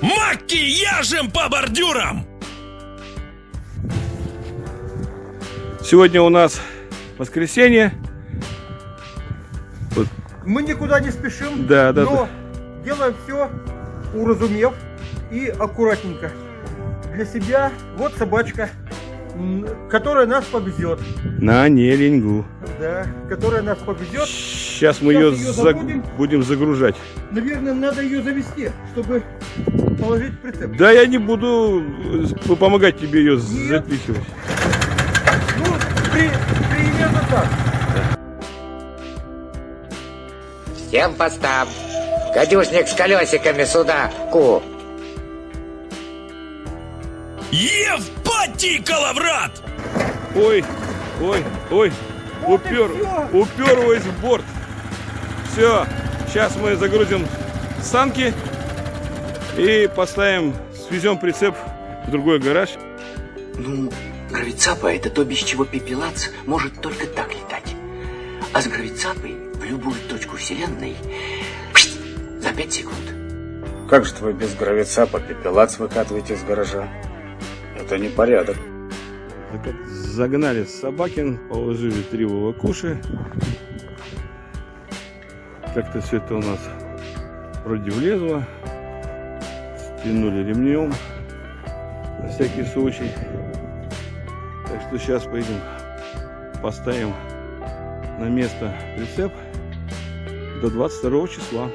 Макияжем по бордюрам! Сегодня у нас воскресенье. Вот, Мы никуда не спешим, Да, да, но делаем все уразумев и аккуратненько. Для себя вот собачка, которая нас повезет. на Неленьгу. Да, которая нас повезет. Сейчас мы Сейчас ее заг- забудем. будем загружать. Наверное, надо ее завести, чтобы положить прицеп. Да я не буду э, помогать тебе ее Нет. запихивать. Ну, при, примерно так. Всем постам. Гадюшник с колесиками сюда, ку. Евпатий Калаврат! Ой, ой, ой, Вот упер, уперлась в борт. Все, сейчас мы загрузим санки и поставим, свезем прицеп в другой гараж. Ну, гравицапа это то, без чего пепелац может только так летать. А с гравицапой в любую точку Вселенной за пять секунд. Как же вы без гравицапа пепелац выкатываете из гаража? Это непорядок. Зак- Загнали Собакин, положили три вовокуши. Как-то все это у нас вроде влезло. Стянули ремнем на всякий случай. Так что сейчас поедем, поставим на место прицеп до 22 числа.